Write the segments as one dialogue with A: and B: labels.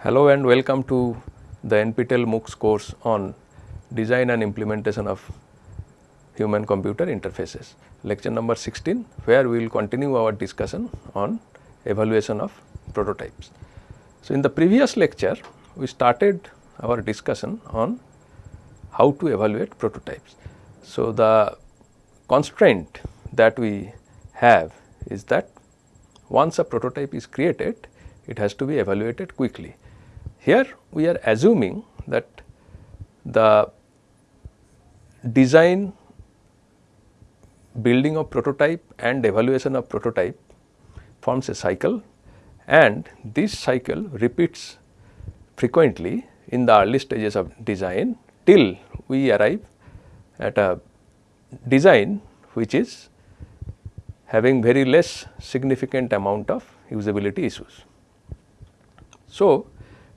A: Hello and welcome to the NPTEL MOOCs course on design and implementation of human computer interfaces lecture number 16 where we will continue our discussion on evaluation of prototypes. So, in the previous lecture we started our discussion on how to evaluate prototypes. So, the constraint that we have is that once a prototype is created it has to be evaluated quickly. Here we are assuming that the design building of prototype and evaluation of prototype forms a cycle and this cycle repeats frequently in the early stages of design till we arrive at a design which is having very less significant amount of usability issues. So,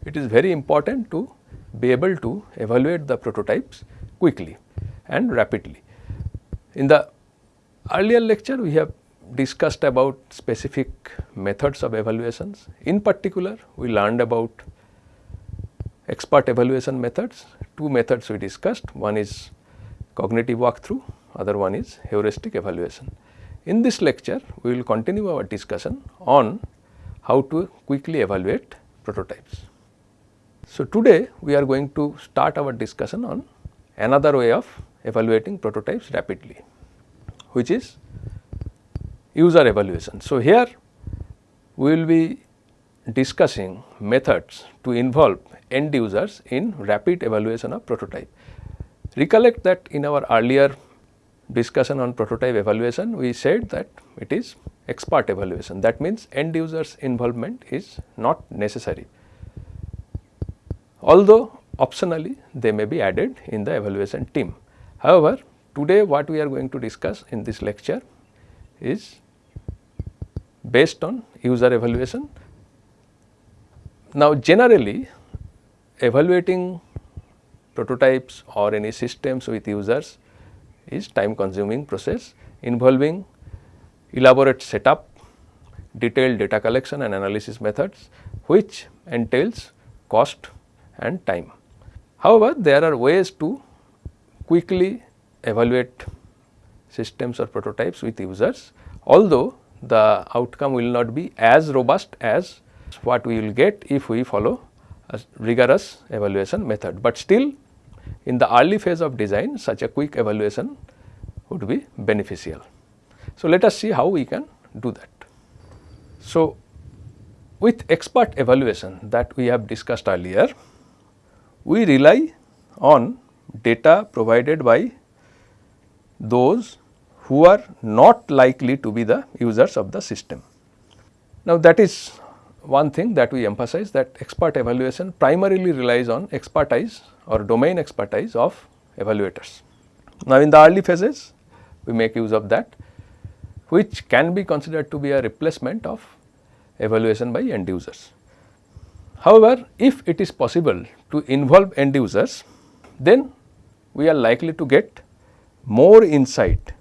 A: it is very important to be able to evaluate the prototypes quickly and rapidly. In the earlier lecture we have discussed about specific methods of evaluations. In particular, we learned about expert evaluation methods. Two methods we discussed, one is cognitive walkthrough, other one is heuristic evaluation. In this lecture, we will continue our discussion on how to quickly evaluate prototypes. So, today we are going to start our discussion on another way of evaluating prototypes rapidly, which is user evaluation. So, here we will be discussing methods to involve end users in rapid evaluation of prototype. Recollect that in our earlier discussion on prototype evaluation, we said that it is expert evaluation. That means, end users involvement is not necessary, although optionally they may be added in the evaluation team. However, today what we are going to discuss in this lecture is based on user evaluation. Now, generally evaluating prototypes or any systems with users is time consuming process involving elaborate setup, detailed data collection and analysis methods which entails cost and time. However, there are ways to quickly evaluate systems or prototypes with users, although the outcome will not be as robust as what we will get if we follow a rigorous evaluation method, but still in the early phase of design such a quick evaluation would be beneficial. So, let us see how we can do that. So, with expert evaluation that we have discussed earlier, we rely on data provided by those who are not likely to be the users of the system. Now, that is one thing that we emphasize that expert evaluation primarily relies on expertise or domain expertise of evaluators. Now, in the early phases we make use of that which can be considered to be a replacement of evaluation by end users. However, if it is possible to involve end users then we are likely to get more insight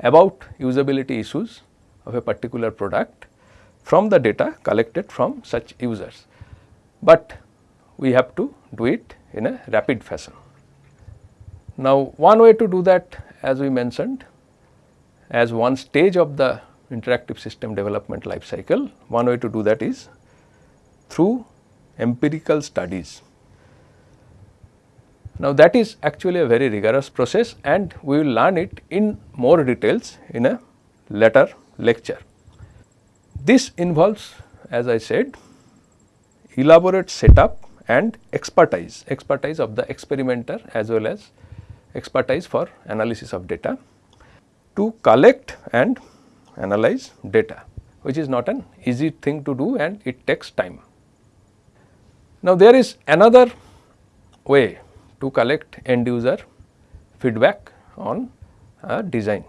A: about usability issues of a particular product from the data collected from such users, but we have to do it in a rapid fashion. Now, one way to do that as we mentioned as one stage of the interactive system development life cycle, one way to do that is through empirical studies. Now, that is actually a very rigorous process and we will learn it in more details in a later lecture. This involves as I said elaborate setup and expertise, expertise of the experimenter as well as expertise for analysis of data to collect and analyze data which is not an easy thing to do and it takes time. Now, there is another way to collect end user feedback on a design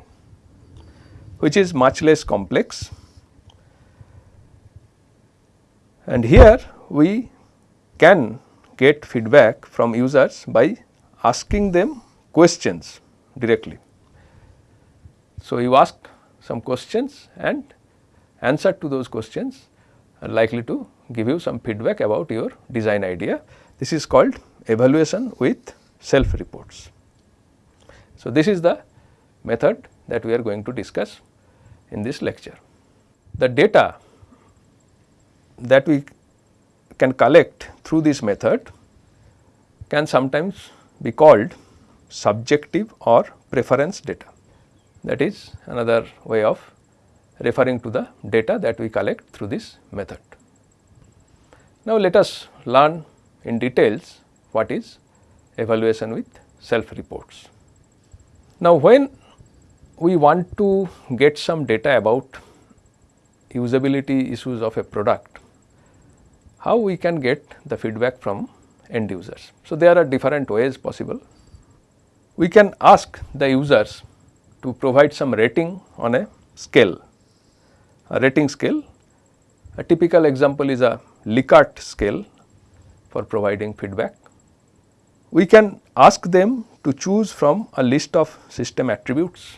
A: which is much less complex. And here we can get feedback from users by asking them questions directly. So, you ask some questions and answer to those questions are likely to give you some feedback about your design idea. This is called evaluation with self reports. So, this is the method that we are going to discuss in this lecture. The data that we can collect through this method can sometimes be called subjective or preference data. That is another way of referring to the data that we collect through this method. Now, let us learn in details what is evaluation with self reports. Now, when we want to get some data about usability issues of a product, how we can get the feedback from end users. So, there are different ways possible. We can ask the users to provide some rating on a scale, a rating scale. A typical example is a Likert scale for providing feedback. We can ask them to choose from a list of system attributes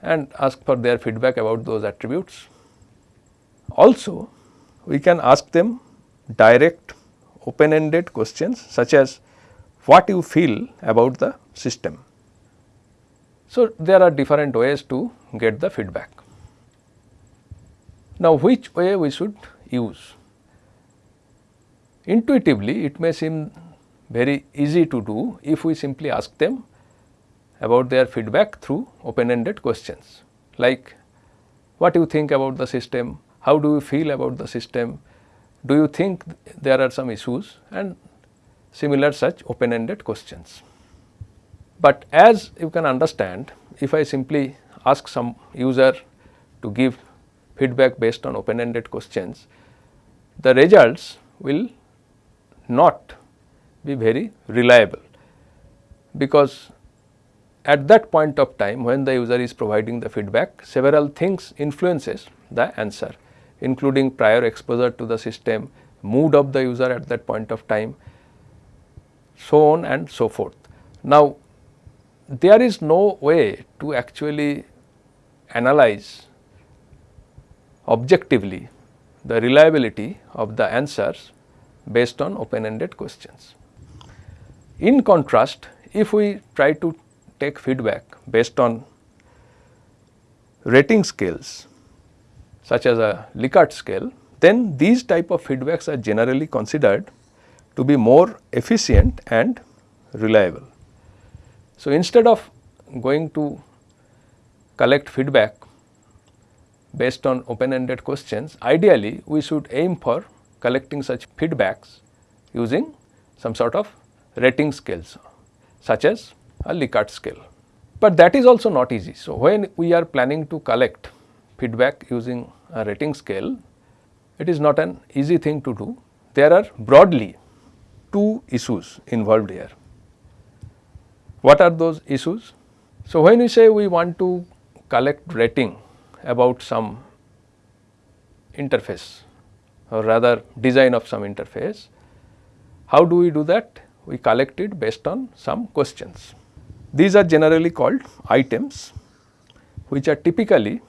A: and ask for their feedback about those attributes. Also, we can ask them direct open ended questions such as what you feel about the system. So, there are different ways to get the feedback. Now, which way we should use? Intuitively, it may seem very easy to do if we simply ask them about their feedback through open ended questions. Like what do you think about the system, how do you feel about the system, do you think there are some issues? and similar such open ended questions. But as you can understand if I simply ask some user to give feedback based on open ended questions, the results will not be very reliable because at that point of time when the user is providing the feedback several things influences the answer including prior exposure to the system, mood of the user at that point of time, so on and so forth. Now, there is no way to actually analyze objectively the reliability of the answers based on open ended questions. In contrast, if we try to take feedback based on rating scales such as a Likert scale, then these type of feedbacks are generally considered to be more efficient and reliable. So, instead of going to collect feedback based on open ended questions, ideally we should aim for collecting such feedbacks using some sort of rating scales such as a Likert scale. But that is also not easy. So, when we are planning to collect feedback using a rating scale, it is not an easy thing to do. There are broadly two issues involved here. What are those issues? So, when we say we want to collect rating about some interface or rather design of some interface, how do we do that? We collect it based on some questions. These are generally called items which are typically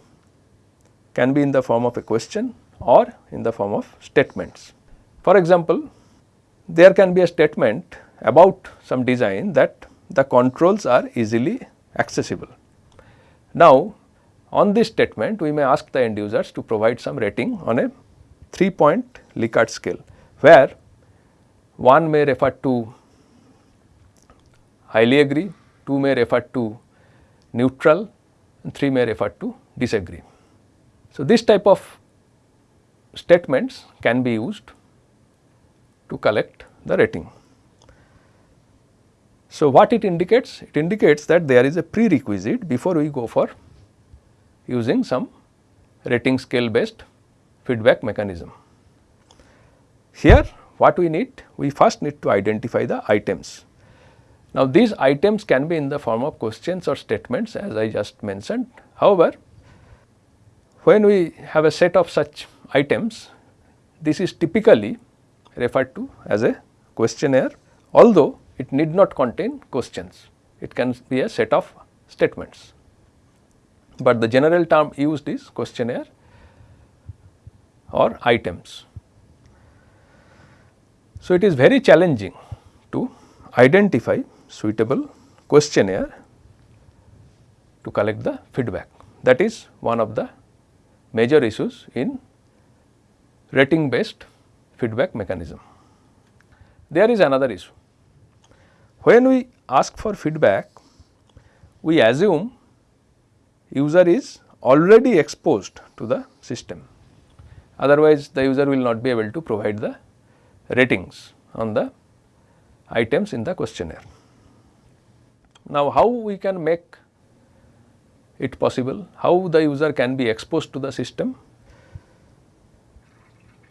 A: can be in the form of a question or in the form of statements. For example, there can be a statement about some design that the controls are easily accessible. Now, on this statement we may ask the end users to provide some rating on a 3 point Likert scale, where 1 may refer to highly agree, 2 may refer to neutral and 3 may refer to disagree. So, this type of statements can be used to collect the rating. So, what it indicates? It indicates that there is a prerequisite before we go for using some rating scale based feedback mechanism. Here what we need? We first need to identify the items. Now, these items can be in the form of questions or statements as I just mentioned. However, when we have a set of such items, this is typically referred to as a questionnaire, although it need not contain questions. It can be a set of statements, but the general term used is questionnaire or items. So, it is very challenging to identify suitable questionnaire to collect the feedback. That is one of the major issues in rating based feedback mechanism. There is another issue. When we ask for feedback, we assume user is already exposed to the system. Otherwise, the user will not be able to provide the ratings on the items in the questionnaire. Now, how we can make it possible, how the user can be exposed to the system?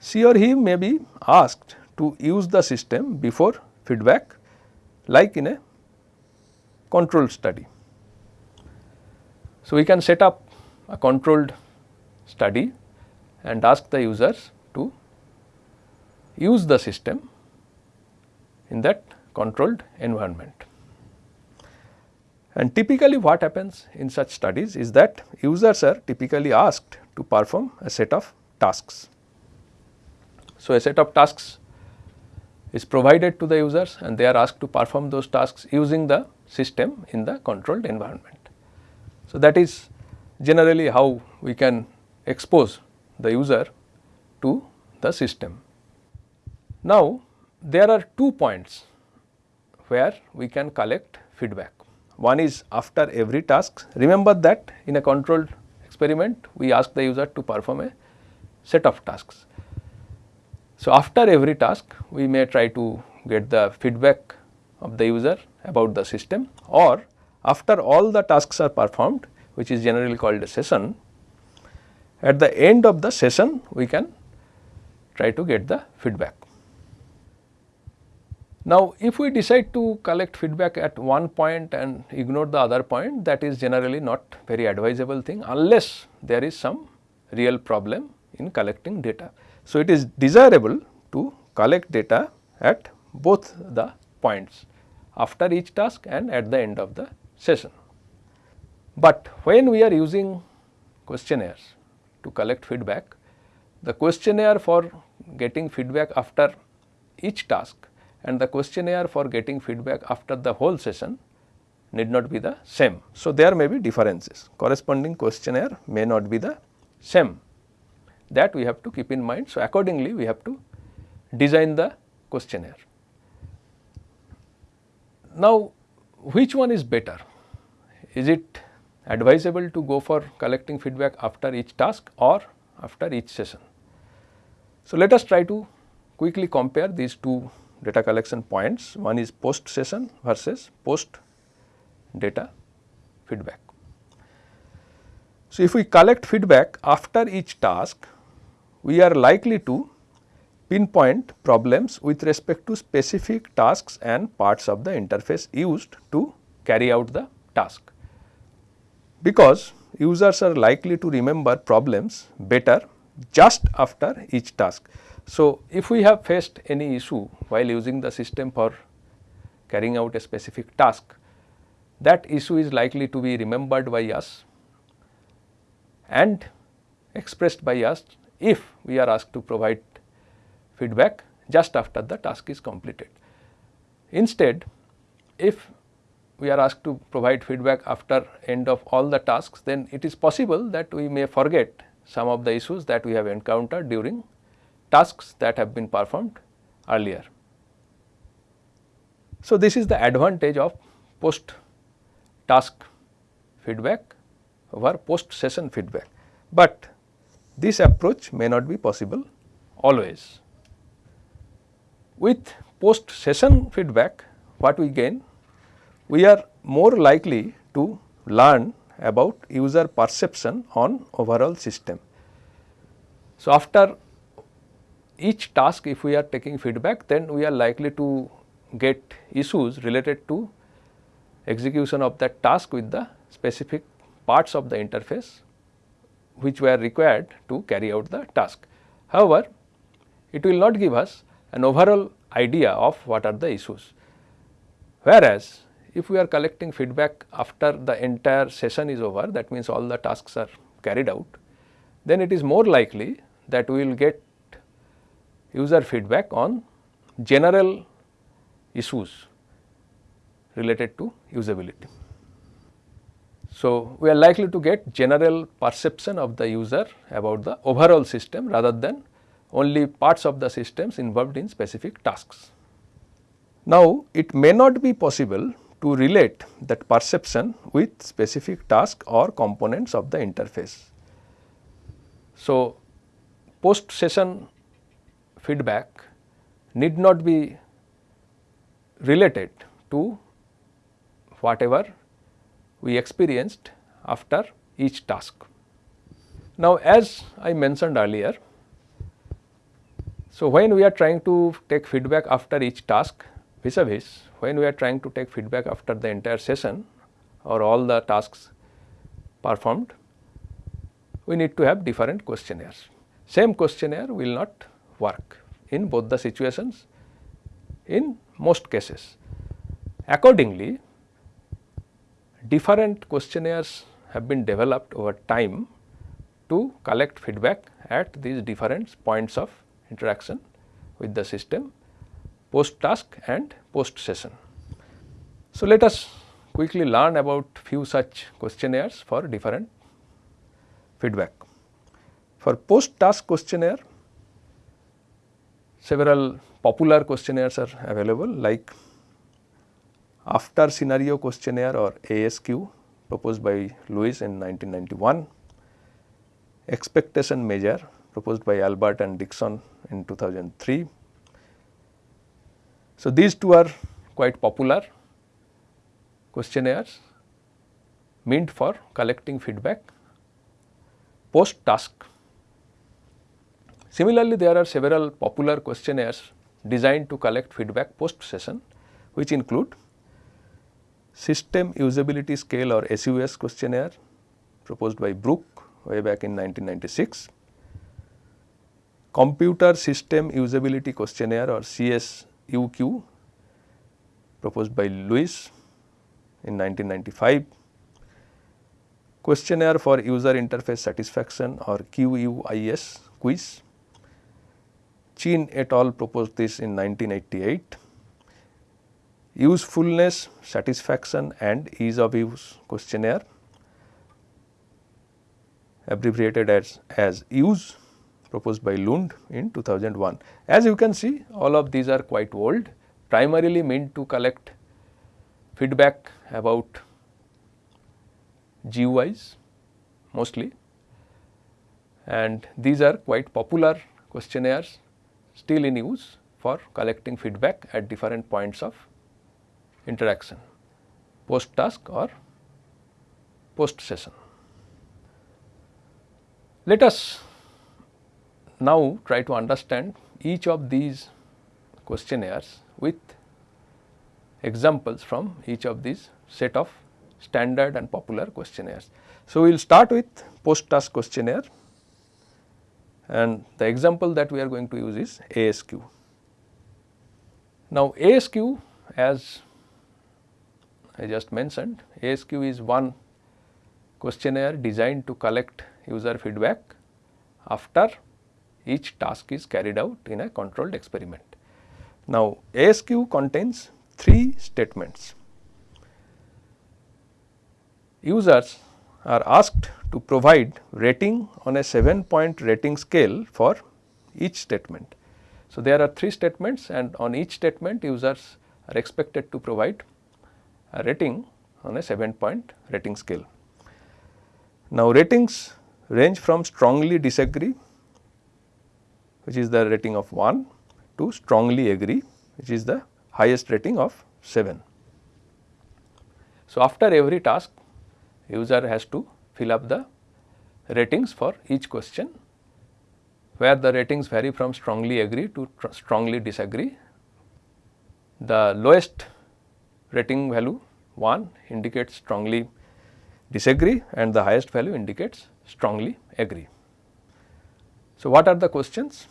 A: She or he may be asked to use the system before feedback like in a controlled study. So, we can set up a controlled study and ask the users to use the system in that controlled environment. And typically what happens in such studies is that users are typically asked to perform a set of tasks. So, a set of tasks is provided to the users and they are asked to perform those tasks using the system in the controlled environment. So, that is generally how we can expose the user to the system. Now, there are two points where we can collect feedback. One is after every task. Remember that in a controlled experiment, we ask the user to perform a set of tasks. So, after every task, we may try to get the feedback of the user about the system or after all the tasks are performed, which is generally called a session, at the end of the session, we can try to get the feedback. Now, if we decide to collect feedback at one point and ignore the other point that is generally not very advisable thing unless there is some real problem in collecting data. So, it is desirable to collect data at both the points after each task and at the end of the session. But when we are using questionnaires to collect feedback, the questionnaire for getting feedback after each task and the questionnaire for getting feedback after the whole session need not be the same. So, there may be differences corresponding questionnaire may not be the same that we have to keep in mind. So, accordingly we have to design the questionnaire. Now, which one is better? Is it advisable to go for collecting feedback after each task or after each session? So, let us try to quickly compare these two data collection points. One is post session versus post data feedback. So, if we collect feedback after each task, we are likely to pinpoint problems with respect to specific tasks and parts of the interface used to carry out the task. Because users are likely to remember problems better just after each task. So, if we have faced any issue while using the system for carrying out a specific task, that issue is likely to be remembered by us and expressed by us if we are asked to provide feedback just after the task is completed. Instead, if we are asked to provide feedback after end of all the tasks, then it is possible that we may forget some of the issues that we have encountered during tasks that have been performed earlier. So, this is the advantage of post task feedback over post session feedback, but this approach may not be possible always. With post session feedback what we gain? We are more likely to learn about user perception on overall system. So, after each task if we are taking feedback then we are likely to get issues related to execution of that task with the specific parts of the interface which were required to carry out the task. However, it will not give us an overall idea of what are the issues. Whereas, if we are collecting feedback after the entire session is over that means all the tasks are carried out, then it is more likely that we will get user feedback on general issues related to usability. So, we are likely to get general perception of the user about the overall system rather than only parts of the systems involved in specific tasks. Now, it may not be possible to relate that perception with specific task or components of the interface. So, post session feedback need not be related to whatever we experienced after each task. Now, as I mentioned earlier, so when we are trying to take feedback after each task vis a vis, when we are trying to take feedback after the entire session or all the tasks performed, we need to have different questionnaires. Same questionnaire will not work in both the situations in most cases. Accordingly, different questionnaires have been developed over time to collect feedback at these different points of interaction with the system post task and post session. So, let us quickly learn about few such questionnaires for different feedback. For post task questionnaire several popular questionnaires are available like after scenario questionnaire or ASQ proposed by Lewis in 1991, expectation measure proposed by Albert and Dixon in 2003. So, these two are quite popular questionnaires meant for collecting feedback post task. Similarly, there are several popular questionnaires designed to collect feedback post session which include System Usability Scale or SUS questionnaire proposed by Brooke way back in 1996, Computer System Usability Questionnaire or CSUQ proposed by Lewis in 1995, Questionnaire for User Interface Satisfaction or QUIS quiz. Chin et al. proposed this in 1988 usefulness, satisfaction and ease of use questionnaire abbreviated as, as use proposed by Lund in 2001. As you can see all of these are quite old primarily meant to collect feedback about GUIs mostly and these are quite popular questionnaires still in use for collecting feedback at different points of interaction post task or post session. Let us now try to understand each of these questionnaires with examples from each of these set of standard and popular questionnaires. So, we will start with post task questionnaire and the example that we are going to use is ASQ. Now, ASQ as I just mentioned ASQ is one questionnaire designed to collect user feedback after each task is carried out in a controlled experiment. Now, ASQ contains three statements. Users are asked to provide rating on a 7 point rating scale for each statement. So, there are three statements and on each statement users are expected to provide a rating on a 7 point rating scale. Now, ratings range from strongly disagree which is the rating of 1 to strongly agree which is the highest rating of 7. So, after every task user has to fill up the ratings for each question where the ratings vary from strongly agree to strongly disagree. The lowest rating value 1 indicates strongly disagree and the highest value indicates strongly agree. So, what are the questions?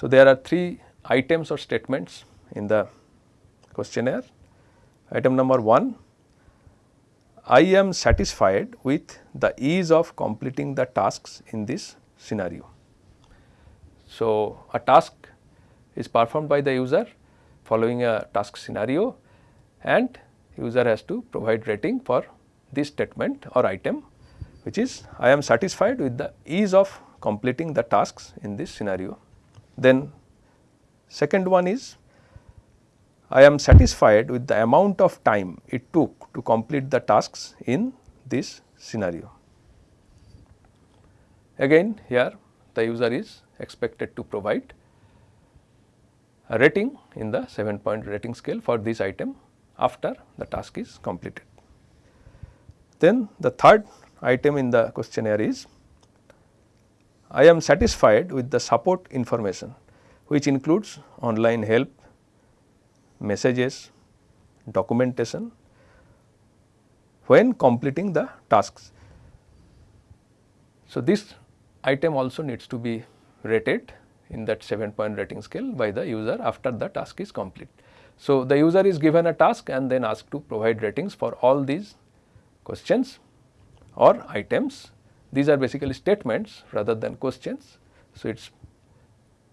A: So, there are three items or statements in the questionnaire. Item number 1, I am satisfied with the ease of completing the tasks in this scenario. So, a task is performed by the user following a task scenario and user has to provide rating for this statement or item which is I am satisfied with the ease of completing the tasks in this scenario. Then second one is I am satisfied with the amount of time it took to complete the tasks in this scenario. Again here the user is expected to provide a rating in the 7 point rating scale for this item after the task is completed. Then the third item in the questionnaire is I am satisfied with the support information which includes online help, messages, documentation when completing the tasks. So, this item also needs to be rated in that 7 point rating scale by the user after the task is complete. So, the user is given a task and then asked to provide ratings for all these questions or items. These are basically statements rather than questions. So, it is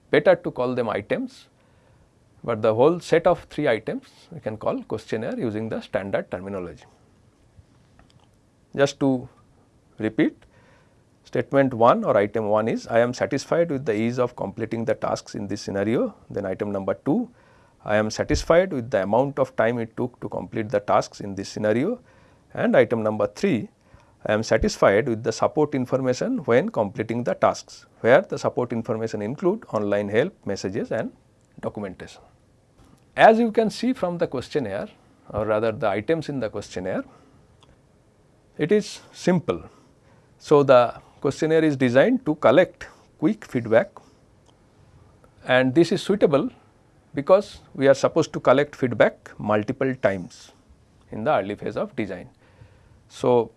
A: better to call them items, but the whole set of 3 items we can call questionnaire using the standard terminology. Just to repeat statement 1 or item 1 is I am satisfied with the ease of completing the tasks in this scenario. Then item number 2 I am satisfied with the amount of time it took to complete the tasks in this scenario and item number 3 I am satisfied with the support information when completing the tasks, where the support information include online help, messages and documentation. As you can see from the questionnaire or rather the items in the questionnaire, it is simple. So, the questionnaire is designed to collect quick feedback and this is suitable because we are supposed to collect feedback multiple times in the early phase of design. So,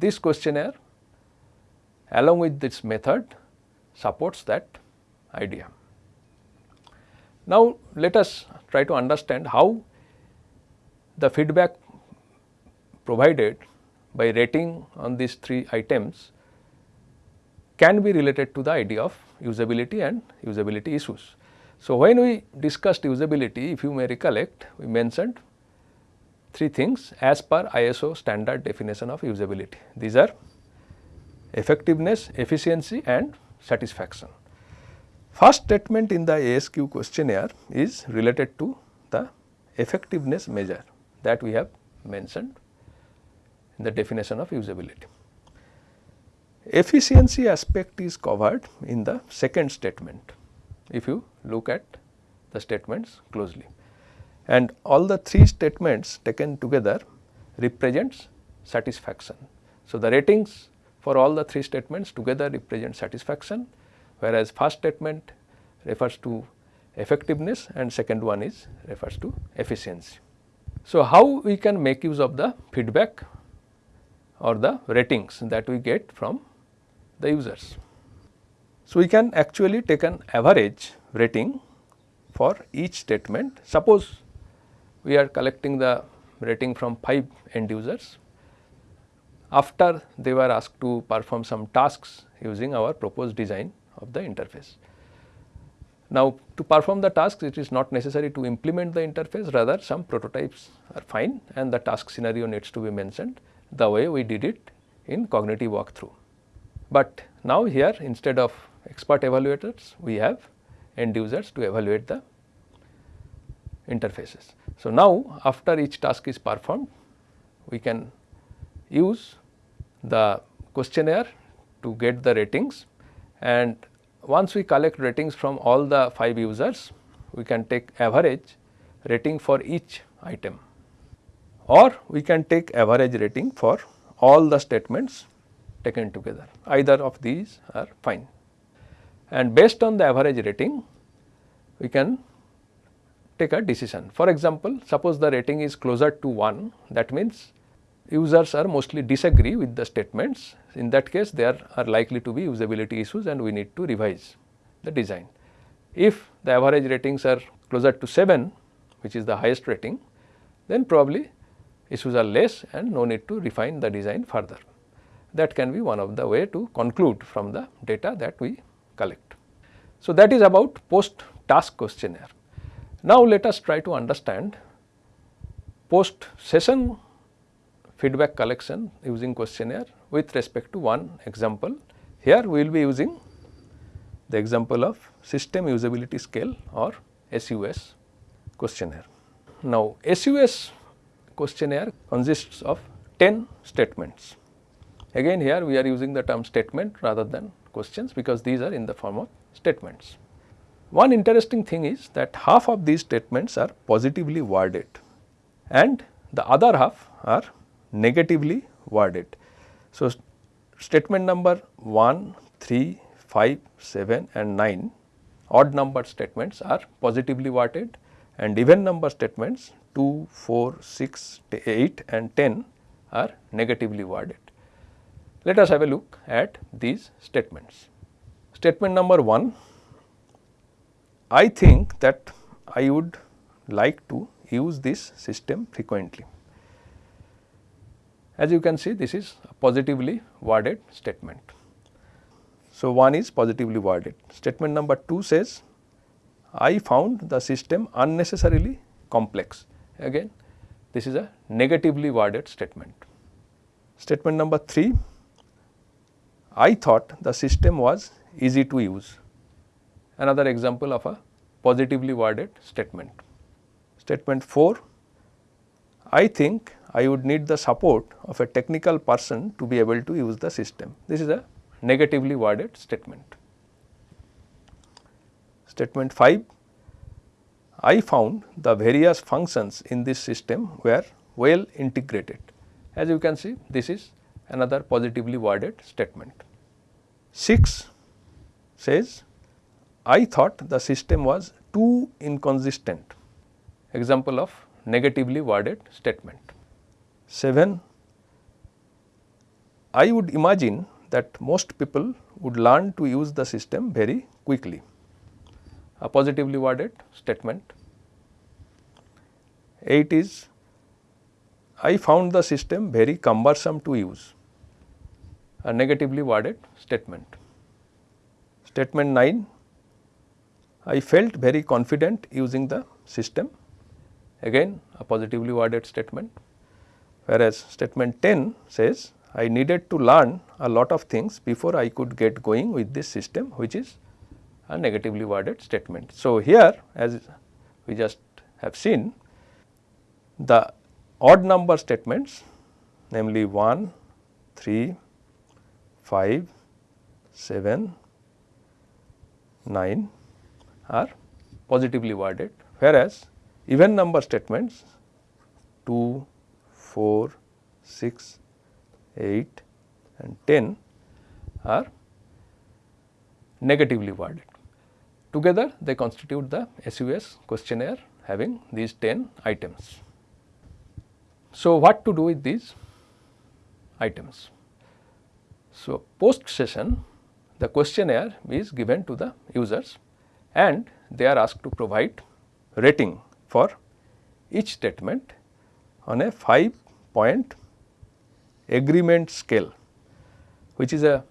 A: this questionnaire along with this method supports that idea. Now, let us try to understand how the feedback provided by rating on these three items can be related to the idea of usability and usability issues. So, when we discussed usability if you may recollect we mentioned three things as per ISO standard definition of usability. These are effectiveness, efficiency and satisfaction. First statement in the ASQ questionnaire is related to the effectiveness measure that we have mentioned in the definition of usability. Efficiency aspect is covered in the second statement if you look at the statements closely and all the three statements taken together represents satisfaction. So, the ratings for all the three statements together represent satisfaction whereas first statement refers to effectiveness and second one is refers to efficiency. So, how we can make use of the feedback or the ratings that we get from the users. So, we can actually take an average rating for each statement. Suppose we are collecting the rating from 5 end users after they were asked to perform some tasks using our proposed design of the interface. Now, to perform the tasks it is not necessary to implement the interface rather some prototypes are fine and the task scenario needs to be mentioned the way we did it in cognitive walkthrough. But now here instead of expert evaluators we have end users to evaluate the interfaces. So, now after each task is performed we can use the questionnaire to get the ratings and once we collect ratings from all the 5 users we can take average rating for each item or we can take average rating for all the statements taken together either of these are fine. And based on the average rating we can take a decision. For example, suppose the rating is closer to 1 that means users are mostly disagree with the statements in that case there are likely to be usability issues and we need to revise the design. If the average ratings are closer to 7 which is the highest rating then probably issues are less and no need to refine the design further. That can be one of the way to conclude from the data that we collect. So, that is about post task questionnaire. Now, let us try to understand post session feedback collection using questionnaire with respect to one example. Here we will be using the example of system usability scale or SUS questionnaire. Now, SUS questionnaire consists of 10 statements. Again here we are using the term statement rather than questions because these are in the form of statements. One interesting thing is that half of these statements are positively worded and the other half are negatively worded. So, statement number 1, 3, 5, 7 and 9 odd number statements are positively worded and even number statements 2, 4, 6, 8 and 10 are negatively worded. Let us have a look at these statements. Statement number 1, I think that I would like to use this system frequently. As you can see this is a positively worded statement. So, one is positively worded. Statement number 2 says I found the system unnecessarily complex. Again this is a negatively worded statement. Statement number 3 I thought the system was easy to use. Another example of a positively worded statement. Statement 4 I think I would need the support of a technical person to be able to use the system. This is a negatively worded statement. Statement 5 I found the various functions in this system were well integrated. As you can see this is another positively worded statement. 6 says I thought the system was too inconsistent example of negatively worded statement. 7 I would imagine that most people would learn to use the system very quickly a positively worded statement. 8 is I found the system very cumbersome to use a negatively worded statement. Statement 9 I felt very confident using the system again a positively worded statement whereas statement 10 says I needed to learn a lot of things before I could get going with this system which is a negatively worded statement. So, here as we just have seen the odd number statements namely 1, 3, 5, 7, 9 are positively worded whereas even number statements 2, 4, 6, 8 and 10 are negatively worded. Together they constitute the SUS questionnaire having these 10 items. So, what to do with these items? So, post session the questionnaire is given to the users and they are asked to provide rating for each statement on a 5 point agreement scale which is a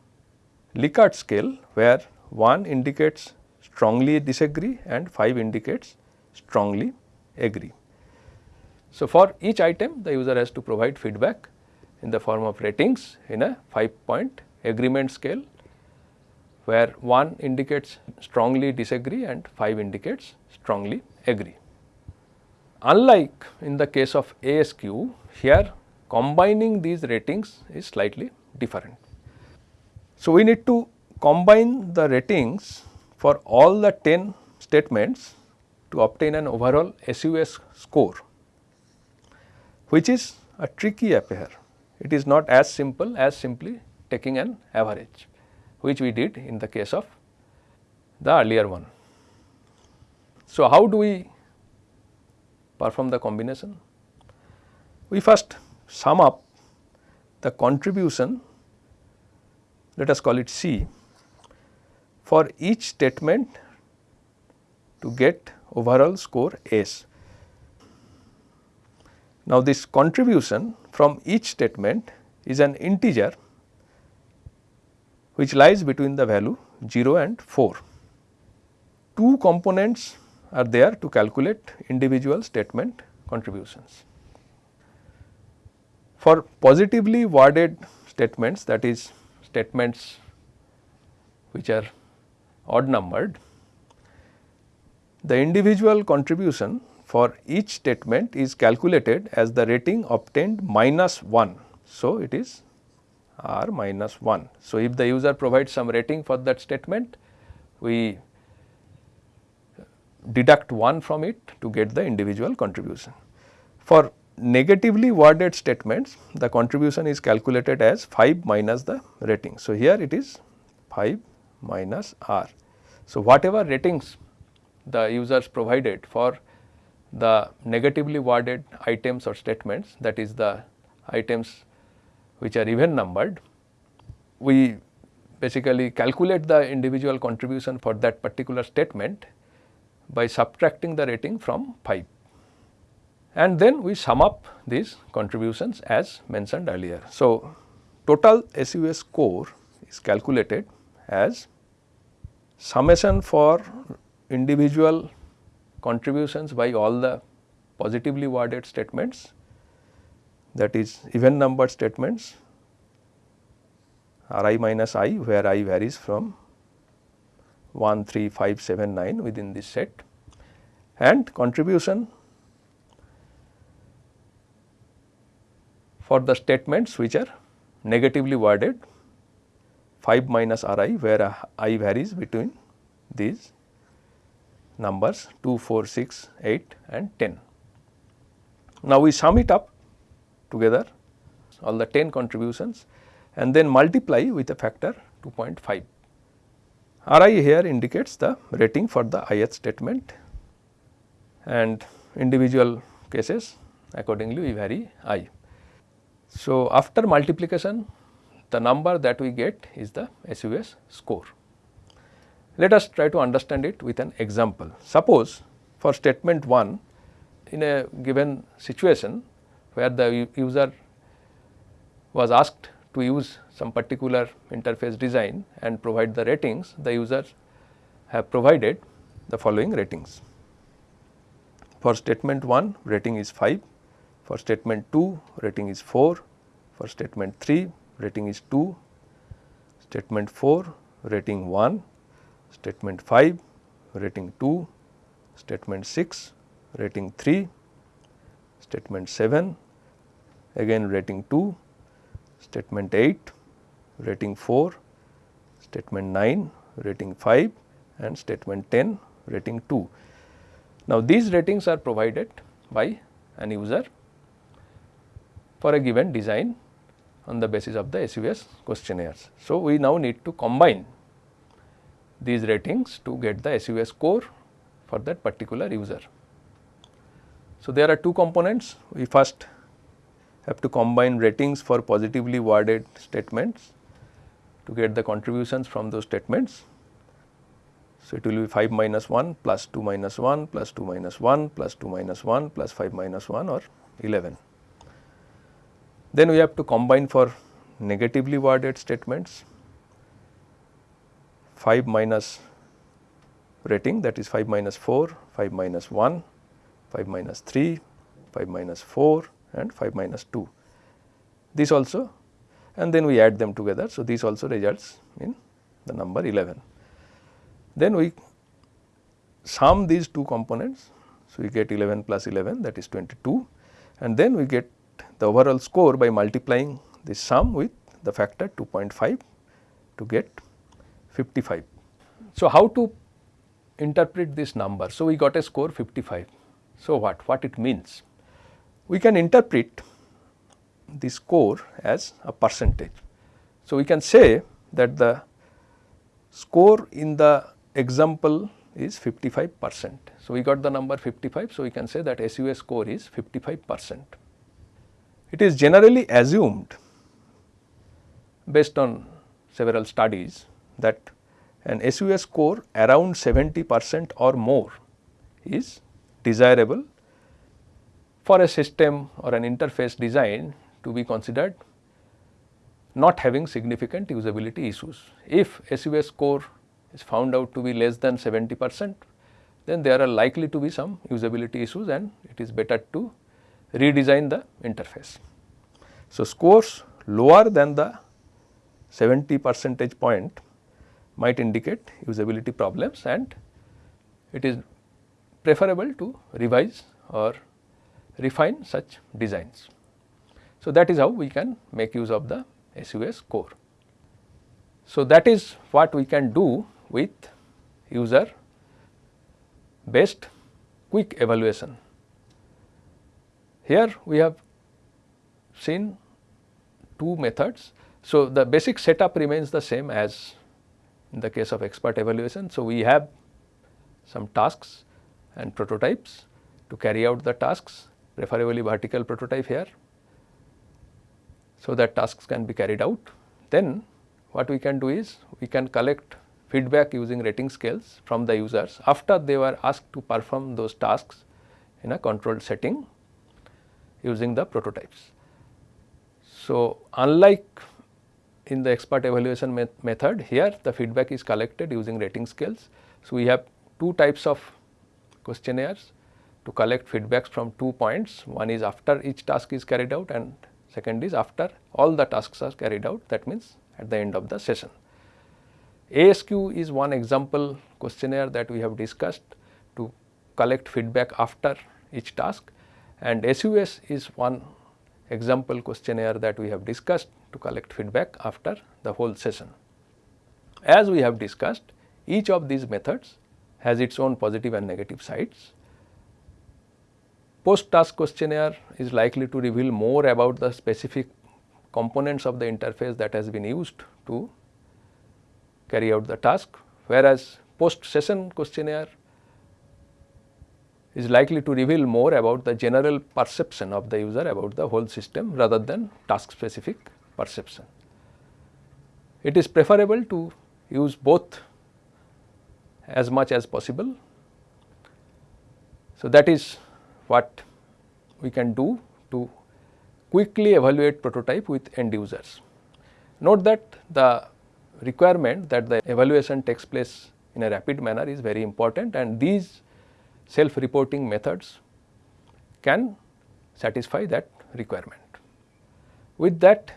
A: Likert scale where 1 indicates strongly disagree and 5 indicates strongly agree. So, for each item the user has to provide feedback in the form of ratings in a 5 point agreement scale where 1 indicates strongly disagree and 5 indicates strongly agree. Unlike in the case of ASQ, here combining these ratings is slightly different. So, we need to combine the ratings for all the 10 statements to obtain an overall SUS score, which is a tricky affair. It is not as simple as simply taking an average, which we did in the case of the earlier one. So, how do we perform the combination. We first sum up the contribution let us call it C for each statement to get overall score S. Now, this contribution from each statement is an integer which lies between the value 0 and 4. two components are there to calculate individual statement contributions. For positively worded statements that is statements which are odd numbered, the individual contribution for each statement is calculated as the rating obtained minus 1. So, it is R minus 1. So, if the user provides some rating for that statement, we deduct 1 from it to get the individual contribution. For negatively worded statements, the contribution is calculated as 5 minus the rating. So, here it is 5 minus R. So, whatever ratings the users provided for the negatively worded items or statements that is the items which are even numbered, we basically calculate the individual contribution for that particular statement by subtracting the rating from 5 and then we sum up these contributions as mentioned earlier. So, total SUS score is calculated as summation for individual contributions by all the positively worded statements that is even numbered statements r i minus i where i varies from 1, 3, 5, 7, 9 within this set and contribution for the statements which are negatively worded 5 minus r i where i varies between these numbers 2, 4, 6, 8 and 10. Now, we sum it up together all the 10 contributions and then multiply with a factor 2.5. RI here indicates the rating for the ith statement and individual cases accordingly we vary i. So, after multiplication the number that we get is the SUS score. Let us try to understand it with an example. Suppose for statement 1 in a given situation where the user was asked to use some particular interface design and provide the ratings, the users have provided the following ratings. For statement 1 rating is 5, for statement 2 rating is 4, for statement 3 rating is 2, statement 4 rating 1, statement 5 rating 2, statement 6 rating 3, statement 7 again rating 2, statement 8 rating 4, statement 9 rating 5 and statement 10 rating 2. Now, these ratings are provided by an user for a given design on the basis of the SUS questionnaires. So, we now need to combine these ratings to get the SUS score for that particular user. So, there are two components. We first have to combine ratings for positively worded statements to get the contributions from those statements. So, it will be 5 minus 1 plus 2 minus 1 plus 2 minus 1 plus 2 minus 1 plus 5 minus 1 or 11. Then we have to combine for negatively worded statements 5 minus rating that is 5 minus 4, 5 minus 1, 5 minus 3, 5 minus 4 and 5 minus 2. This also and then we add them together. So, this also results in the number 11. Then we sum these two components. So, we get 11 plus 11 that is 22 and then we get the overall score by multiplying the sum with the factor 2.5 to get 55. So, how to interpret this number? So, we got a score 55. So, what? What it means? We can interpret the score as a percentage. So, we can say that the score in the example is 55 percent. So, we got the number 55. So, we can say that SUS score is 55 percent. It is generally assumed based on several studies that an SUS score around 70 percent or more is desirable for a system or an interface design to be considered not having significant usability issues. If SUS score is found out to be less than 70 percent, then there are likely to be some usability issues and it is better to redesign the interface. So, scores lower than the 70 percentage point might indicate usability problems and it is preferable to revise or refine such designs. So, that is how we can make use of the SUS score. So, that is what we can do with user based quick evaluation. Here we have seen two methods. So, the basic setup remains the same as in the case of expert evaluation. So, we have some tasks and prototypes to carry out the tasks preferably vertical prototype here. So, that tasks can be carried out. Then what we can do is we can collect feedback using rating scales from the users after they were asked to perform those tasks in a controlled setting using the prototypes. So, unlike in the expert evaluation met method here the feedback is collected using rating scales. So, we have two types of questionnaires to collect feedbacks from two points one is after each task is carried out and second is after all the tasks are carried out that means at the end of the session. ASQ is one example questionnaire that we have discussed to collect feedback after each task and SUS is one example questionnaire that we have discussed to collect feedback after the whole session. As we have discussed each of these methods has its own positive and negative sides. Post task questionnaire is likely to reveal more about the specific components of the interface that has been used to carry out the task, whereas post session questionnaire is likely to reveal more about the general perception of the user about the whole system rather than task specific perception. It is preferable to use both as much as possible. So, that is what we can do to quickly evaluate prototype with end users. Note that the requirement that the evaluation takes place in a rapid manner is very important and these self reporting methods can satisfy that requirement. With that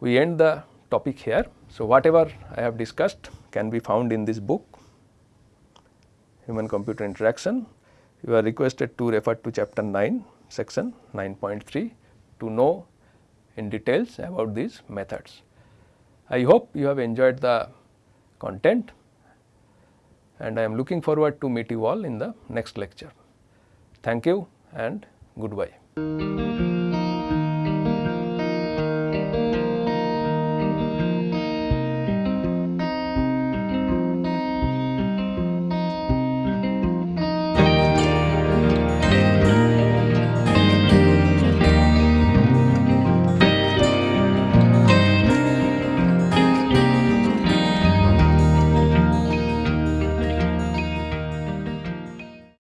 A: we end the topic here. So, whatever I have discussed can be found in this book human computer interaction. You are requested to refer to chapter 9 section 9.3 to know in details about these methods. I hope you have enjoyed the content and I am looking forward to meet you all in the next lecture. Thank you and goodbye.